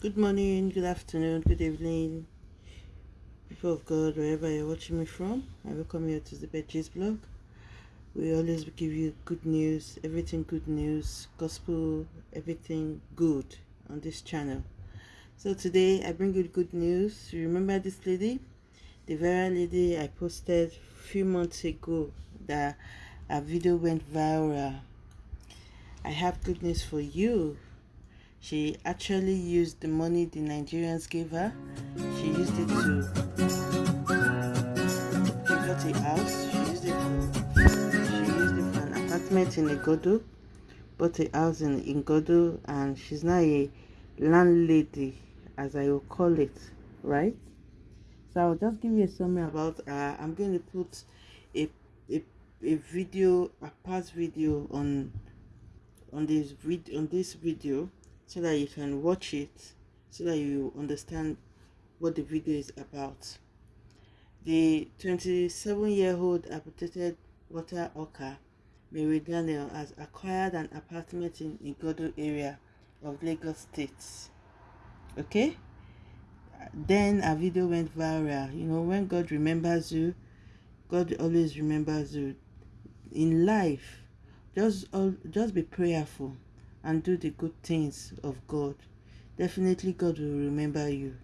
Good morning, good afternoon, good evening, people of God, wherever you're watching me from. I welcome you to the Betches blog. We always give you good news, everything good news, gospel, everything good on this channel. So today I bring you good news. You remember this lady? The very lady I posted a few months ago that a video went viral. I have good news for you she actually used the money the Nigerians gave her. She used it to she got a house. She used it for she used it for an apartment in Igando. Bought a house in Igando and she's now a landlady as I will call it, right? So I'll just give you a summary about uh, I'm going to put a, a a video a past video on on this vid on this video so that you can watch it so that you understand what the video is about. The 27 year old amputated water hawker Mary Daniel has acquired an apartment in Igando area of Lagos State. Okay? Then a video went viral. You know, when God remembers you, God always remembers you. In life, just just be prayerful and do the good things of God, definitely God will remember you.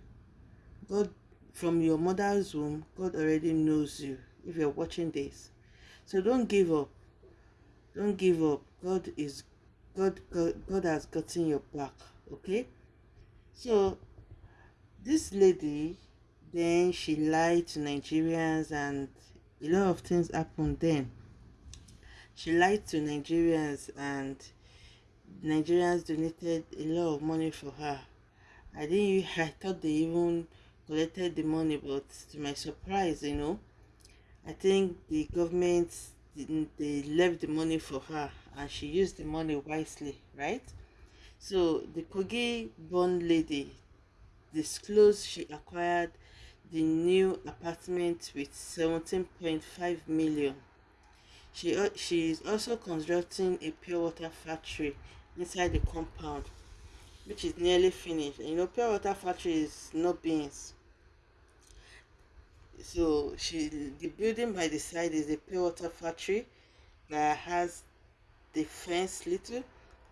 God, from your mother's womb, God already knows you if you're watching this. So don't give up. Don't give up. God is God God, God has gotten your back. Okay? So this lady then she lied to Nigerians and a lot of things happened then. She lied to Nigerians and Nigerians donated a lot of money for her. I didn't. I thought they even collected the money, but to my surprise, you know, I think the government didn't they left the money for her, and she used the money wisely, right? So the Kogi born lady disclosed she acquired the new apartment with 17.5 million. She, uh, she is also constructing a pure water factory inside the compound which is nearly finished. And you know pure water factory is no beans so she the building by the side is a pure water factory that has the fence little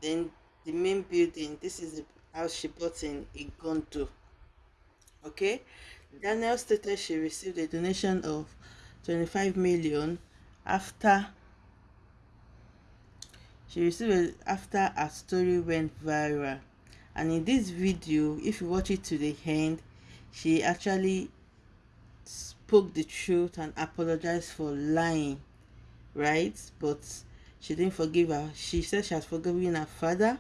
then the main building this is the house she bought in Igando. Okay? Daniel stated she received a donation of 25 million after she received after her story went viral. And in this video if you watch it to the end she actually spoke the truth and apologized for lying right? But she didn't forgive her. She said she has forgiven her father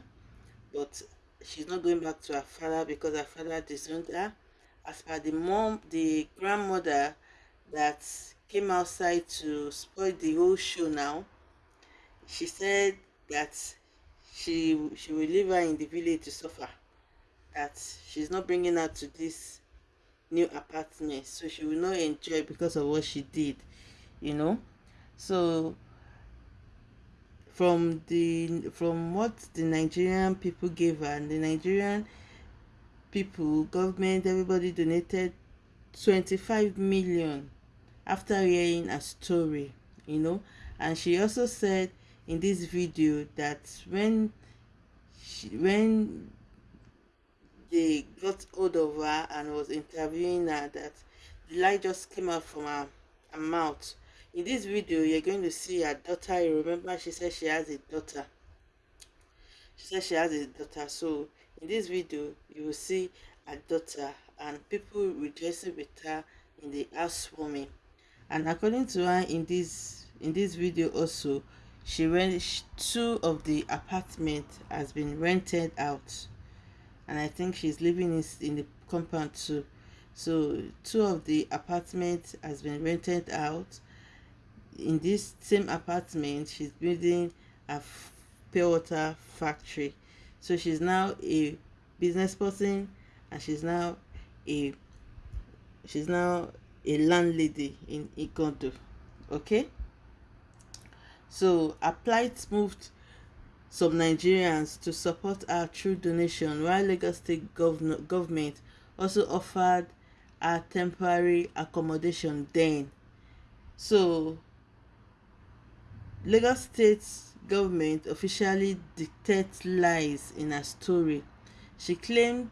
but she's not going back to her father because her father disowned her. As per the mom the grandmother that came outside to spoil the whole show now. She said that she she will leave her in the village to suffer that she's not bringing her to this new apartment so she will not enjoy because of what she did you know? So from the from what the nigerian people gave her and the nigerian people government everybody donated 25 million after hearing a story you know? And she also said in this video that when she, when they got hold of her and was interviewing her that the light just came out from her, her mouth. In this video you're going to see her daughter. You remember she said she has a daughter. She said she has a daughter. So in this video you will see her daughter and people rejoicing with her in the housewarming and according to her in this in this video also she rent two of the apartment has been rented out. And i think she's living in, in the compound too. So two of the apartments has been rented out. In this same apartment she's building a pure water factory. So she's now a business person and she's now a she's now a landlady in Igando okay so a plight moved some Nigerians to support her through donation, while Lagos State governor, government also offered her temporary accommodation then. So, Lagos State government officially dictates lies in her story. She claimed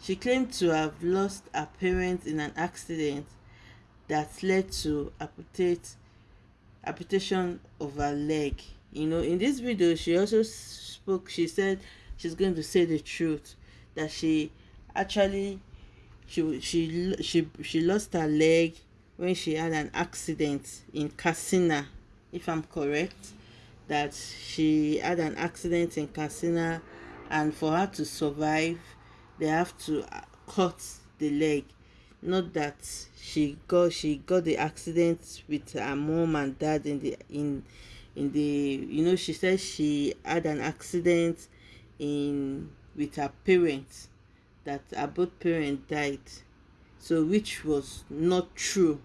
she claimed to have lost her parents in an accident that led to amputate amputation of her leg. You know, in this video, she also spoke. She said she's going to say the truth that she actually she she she she lost her leg when she had an accident in Katsina, if I'm correct. That she had an accident in Katsina, and for her to survive, they have to cut the leg not that she got she got the accident with her mom and dad in the in in the you know she said she had an accident in with her parents that her both parents died. So which was not true.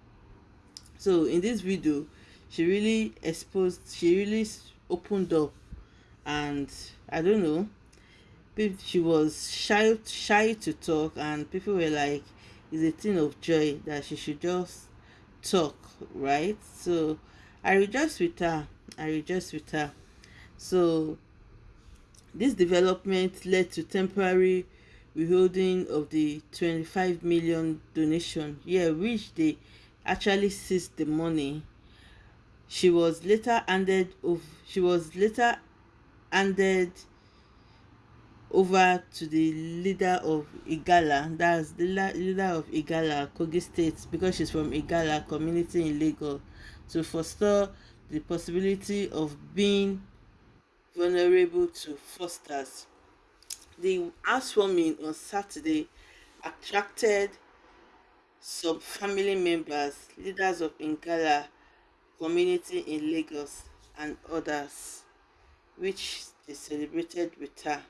So in this video she really exposed she really opened up and i don't know she was shy shy to talk and people were like it's a thing of joy that she should just talk right? So i rejoice with her. I rejoice with her. So this development led to temporary withholding of the 25 million donation. Yeah which they actually seized the money. She was later handed of she was later handed over to the leader of Igala, that's the leader of Igala, Kogi State, because she's from Igala community in Lagos, to foster the possibility of being vulnerable to fosters. The housewarming on Saturday attracted some family members, leaders of Igala community in Lagos, and others, which they celebrated with her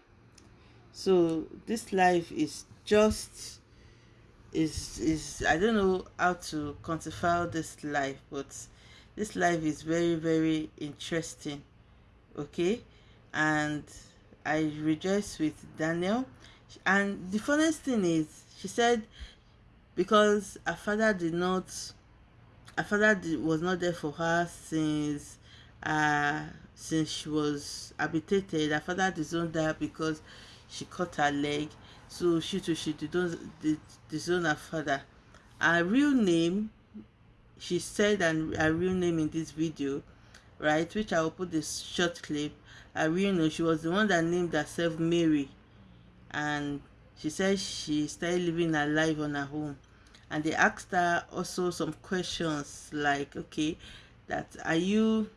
so this life is just is is i don't know how to quantify this life but this life is very very interesting okay? And i rejoice with daniel. And the funniest thing is she said because her father did not her father did, was not there for her since uh since she was habitated. Her father disowned her because she cut her leg so she too she disown her father. Her real name she said and her real name in this video right which i will put this short clip. Her real name she was the one that named herself mary. And she said she started living her life on her own. And they asked her also some questions like okay that are you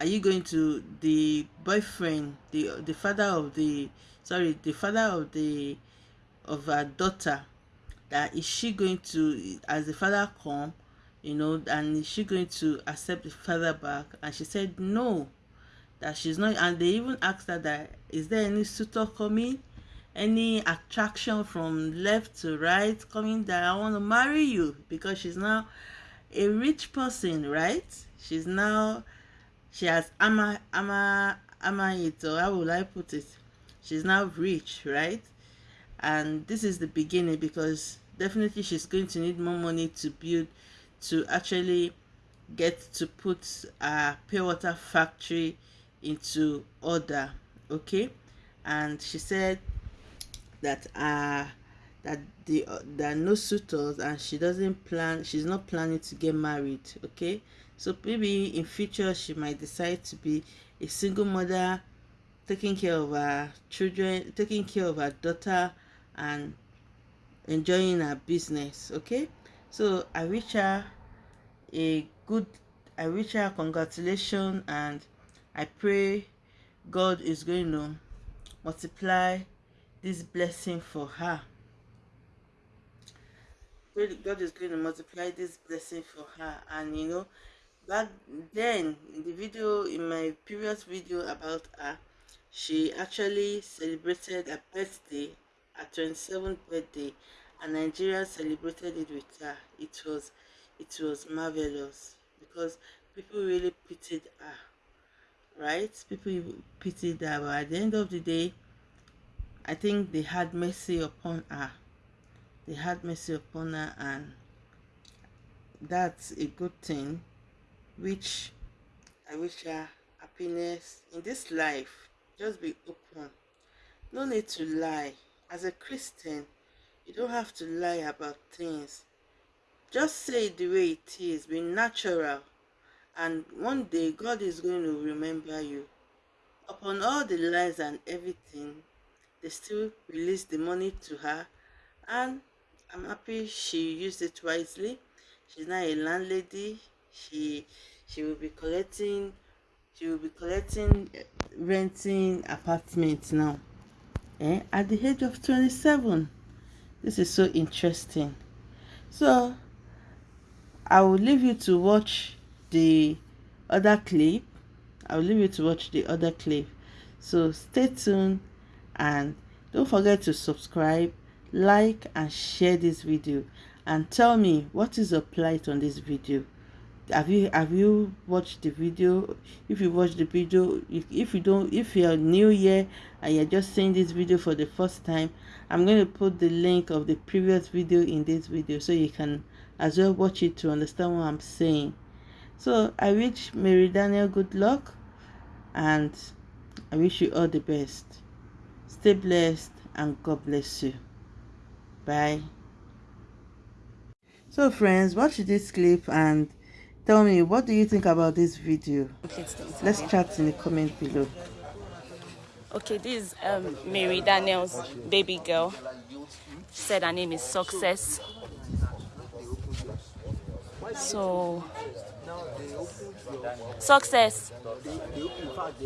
are you going to the boyfriend the the father of the sorry the father of the of her daughter that is she going to as the father come you know and is she going to accept the father back? And she said no that she's not and they even asked her that is there any suitor coming? Any attraction from left to right coming that i want to marry you? Because she's now a rich person right? She's now she has ama ama ama it or how will I put it? She's now rich, right? And this is the beginning because definitely she's going to need more money to build to actually get to put a pure water factory into order okay and she said that uh that the uh, there are no suitors and she doesn't plan she's not planning to get married okay so maybe in future she might decide to be a single mother taking care of her children taking care of her daughter and enjoying her business okay? So i wish her a good i wish her congratulations and i pray god is going to multiply this blessing for her. God is going to multiply this blessing for her and you know back then in the video in my previous video about her she actually celebrated her birthday her 27th birthday and nigeria celebrated it with her it was it was marvelous because people really pitied her right? People pity that, but at the end of the day, I think they had mercy upon her. They had mercy upon her, and that's a good thing, which I wish her happiness in this life. Just be open. No need to lie. As a Christian, you don't have to lie about things. Just say the way it is. Be natural and one day God is going to remember you. Upon all the lies and everything, they still released the money to her, and I'm happy she used it wisely. She's now a landlady. She she will be collecting she will be collecting renting apartments now. Eh? At the age of 27. This is so interesting. So I will leave you to watch the other clip i'll leave you to watch the other clip so stay tuned and don't forget to subscribe like and share this video and tell me what is your plight on this video have you have you watched the video if you watch the video if, if you don't if you're new here and you're just seeing this video for the first time i'm going to put the link of the previous video in this video so you can as well watch it to understand what i'm saying so I wish Mary Daniel good luck and I wish you all the best. Stay blessed and God bless you. Bye. So friends, watch this clip and tell me what do you think about this video. Okay, Let's chat in the comment below. Okay, this is um, Mary Daniel's baby girl. She said her name is Success. So Success.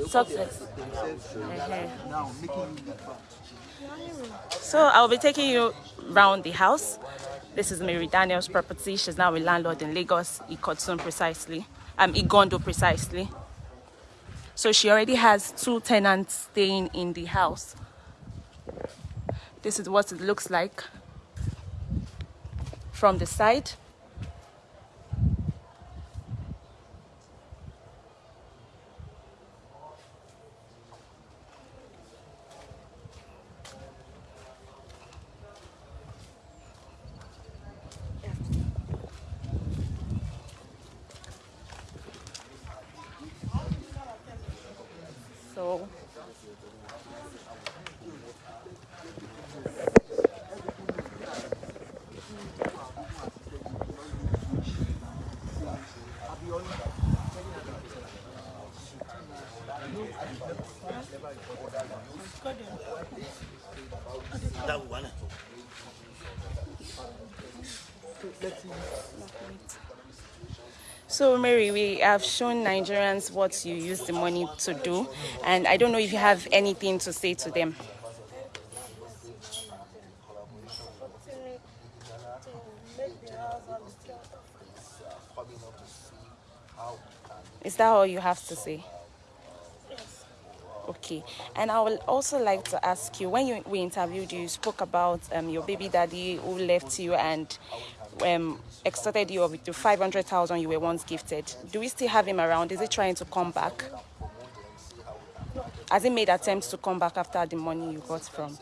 Success. So I'll be taking you around the house. This is Mary Daniel's property. She's now a landlord in Lagos, Ikotun precisely. Um, Igando precisely. So she already has two tenants staying in the house. This is what it looks like from the side. So that one. So, Mary, we have shown Nigerians what you use the money to do, and I don't know if you have anything to say to them. Is that all you have to say? Okay, and I would also like to ask you when you, we interviewed you, you spoke about um, your baby daddy who left you and um, extorted you with the 500,000 you were once gifted. Do we still have him around? Is he trying to come back? Has he made attempts to come back after the money you got from?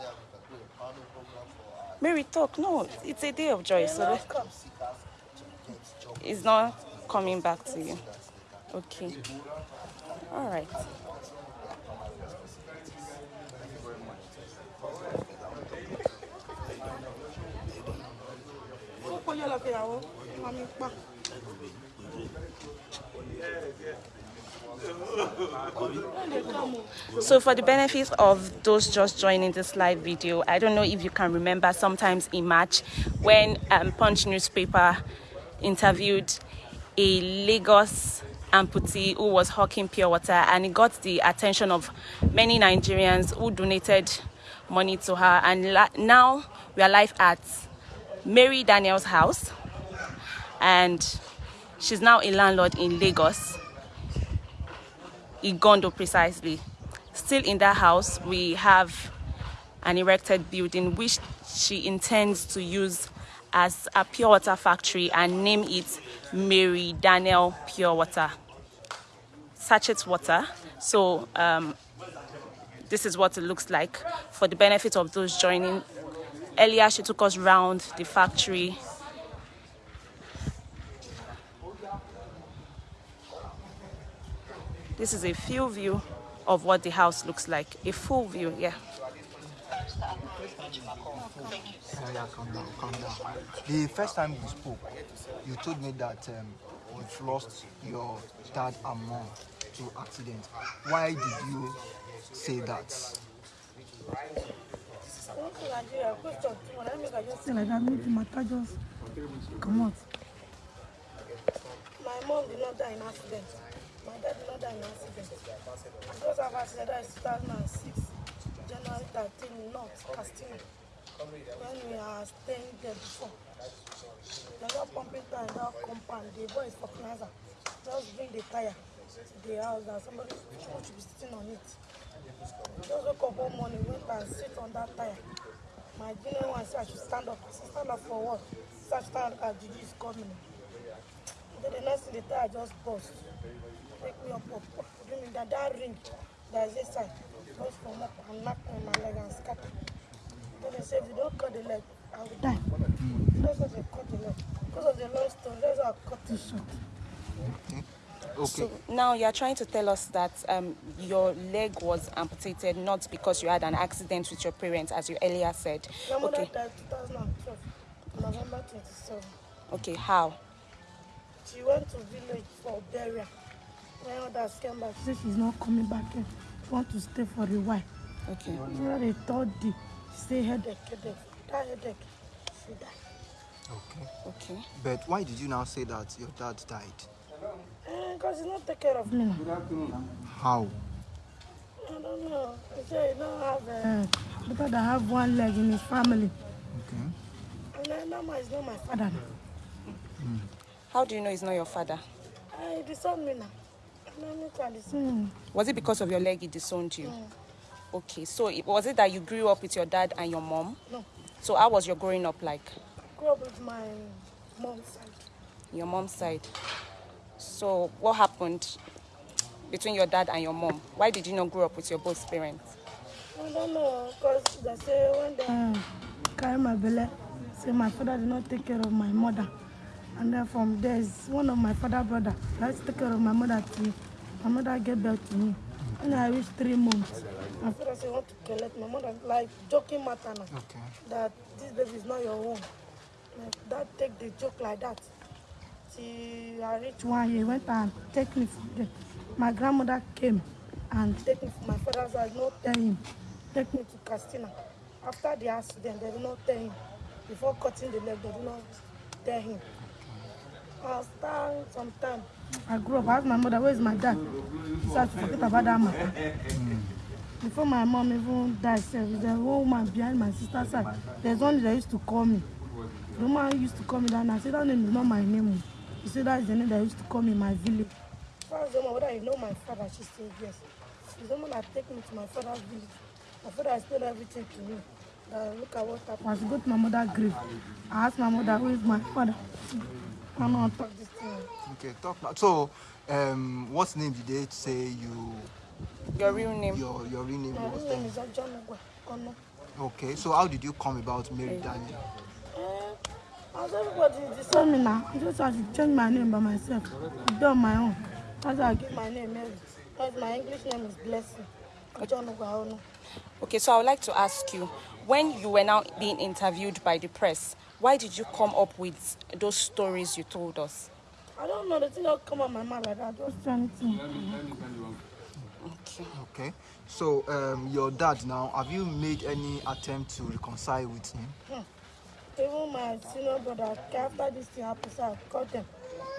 Mary, talk. No, it's a day of joy. So it's not coming back to you. Okay. All right. So for the benefit of those just joining this live video, I don't know if you can remember sometimes in March when um, Punch newspaper interviewed a Lagos amputee who was hawking pure water and it got the attention of many Nigerians who donated money to her and now we are live at Mary Daniel's house and she's now a landlord in Lagos, Igando precisely. Still in that house, we have an erected building which she intends to use as a pure water factory and name it Mary Daniel Pure Water. sachet water. So um, this is what it looks like for the benefit of those joining. Earlier, she took us round the factory. This is a full view of what the house looks like. A full view, yeah. The first time we spoke, you told me that um, you've lost your dad and mom to accident. Why did you say that? Say like that, make the matter just come out. My mom did not die in accident. My dad did not die in accident. Because of accident died in 2006, January 13, North Castillo. When we are staying there before. They got pumping tire in that compound. The boy is for. Just bring the tire to the house that somebody should be sitting on it. Just wake up one morning, went and sit on that tire. My junior one said I should stand up. I said, stand up for what? He said, stand up, Gigi is coming. Then the next thing, the tire just burst. Take me up, up, up. Give me that, that ring that is inside. Just from up and knock on my leg and scatter. Then they said, if you don't cut the leg, I will die. That's why they cut the leg. Because of the long stone, that's why I cut it short. Okay. So now you're trying to tell us that um, your leg was amputated not because you had an accident with your parents, as you earlier said. My mother Okay, died 2012, November 27. okay, how? She went to village for burial. When others came back, She say she's not coming back here. She want to stay for a while. Okay. So the third day, she say headache. headache, headache. That headache, she died. Okay. Okay. But why did you now say that your dad died? Because he not take care of me. Me now. How? I don't know. He said he don't have a... Uh, because I have one leg in his family. Okay. And then Nama is not my father. Father, How do you know he's not your father? I disown me now. I hmm, Was it because of your leg he disowned you? Okay, so it, was it that you grew up with your dad and your mom? No. So how was your growing up like? I grew up with my mom's side. Your mom's side. So what happened between your dad and your mom? Why did you not grow up with your both parents? I don't know. Because they say when they... carry my belly. Say my father did not take care of my mother. And then from there is one of my father brother. Let's take care of my mother too. My mother gave birth to me. When I reached three months, My father say want to collect my mother. Like joking matter now. Okay. That this baby is not your own. Like that take the joke like that. Till I reach one year, went and take me from there. My grandmother came and take me from my father's house, not tell him, take me to Castina. After the accident, they did not tell him. Before cutting the leg, they did not tell him. After some time, I grew up. I asked my mother, where is my dad? She said, to forget about that matter. Before my mom even died, there's a woman behind my sister's side. There's one that used to call me. The woman used to call me that and I said, that name is not my name. She said, that's the name that used to call me in my village. first woman, whether you know my father, she said yes. She's the woman that take me to my father's village. My father explained everything to me. That look at what happened. As I go to my mother's grave, I asked my mother, who is my father? I'm not talk. This thing. Okay. Talk now. So, um, what name did they say you? Your real name? Your your real name My was real name then? is John Ogwa. Ono. Okay. So how did you come about Mary Daniel? Eh, as everybody Tell decide me now, I just have to change my name by myself. I do on my own. That's how I get my name Mary. Because my English name is Blessing. John Ogwa Ono. Okay, so I would like to ask you, when you were now being interviewed by the press, why did you come up with those stories you told us? I don't know, the thing don't come out my mouth like that. I Just do anything. Okay. Okay. So um, your dad now, have you made any attempt to reconcile with him? Even my senior brother, after this thing happened, so I called them.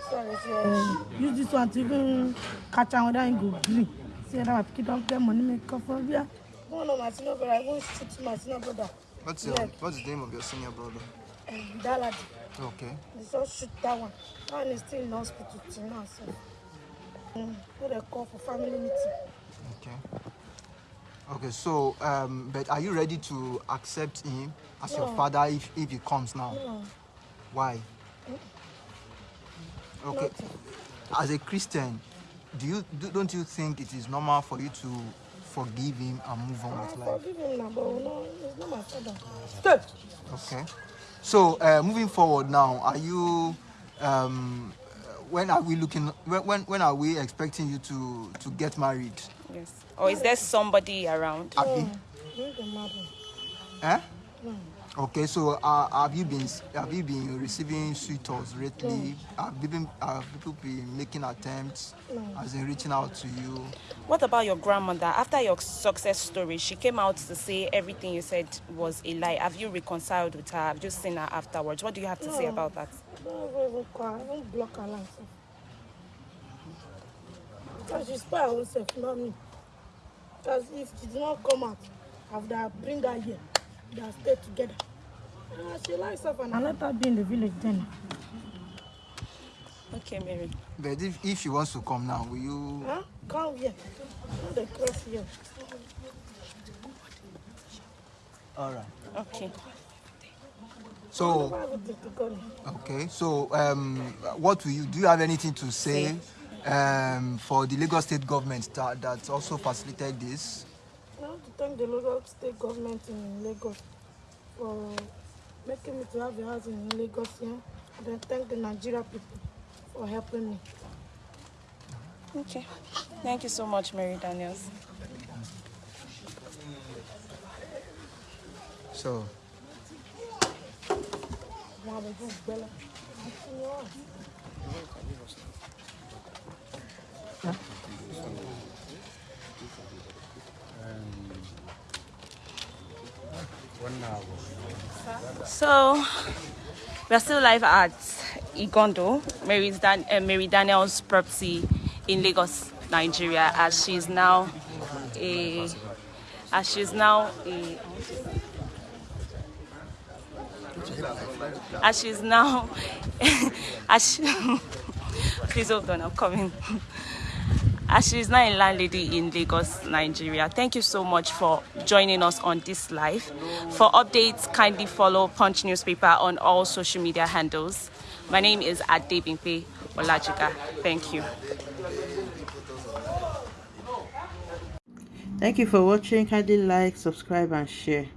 Sorry, sorry. Uh, use this one to even catch am whether go gree. Say that my pikin don get money make up for where. One of my senior brother, I even shoot my senior brother. What's your Leg. What's the name of your senior brother? Um, Daladi. Okay. They just shoot that one. That one is still in hospital till now. So. What they call for family meeting. Okay. Okay. So, um, but are you ready to accept him as your father if if he comes now? No, Why? Okay. nothing. As a Christian, do you do, don't you think it is normal for you to forgive him and move on with life? forgive him but no, it's not my father. Stay. Okay. So uh, moving forward now, are you? Um, when are we looking? When, when when are we expecting you to to get married? Yes. Or is there somebody around? Abi? Bring the marry. Eh? Okay, so uh, have you been have you been receiving suitors lately? Have people have people been making attempts, as in reaching out to you? What about your grandmother? After your success story, she came out to say everything you said was a lie. Have you reconciled with her? Have you seen her afterwards? What do you have to say about that? Don't even her. Don't block her like so. Because she spoil her own self, not me. Because if she did not come out, after I bring her here, they have stay together. Ah, she likes herself and I let her be in the village then. Okay, Mary. But if, if she wants to come now, will you? Huh? Come here. Come the cross here. All right. Okay. So Why would they go there? okay, so um, what will you do? You have anything to say um, for the Lagos State government that that also facilitated this? I want to thank the local state government in Lagos for making me to have a house in Lagos here. And then thank the Nigeria people for helping me. Okay. Thank you so much, Mary Daniels. So Is. So, we're still live at Igando, Mary's Dan- uh, Mary Daniels property in Lagos, Nigeria, as she's now a, as she's now a, as she's now, as she, please hold on, I'm coming. As she's now a landlady in Lagos, Nigeria. Thank you so much for joining us on this live. For updates, kindly follow Punch Newspaper on all social media handles. My name is Adebimpe Olajika. Thank you. Thank you for watching. Kindly like, subscribe, and share.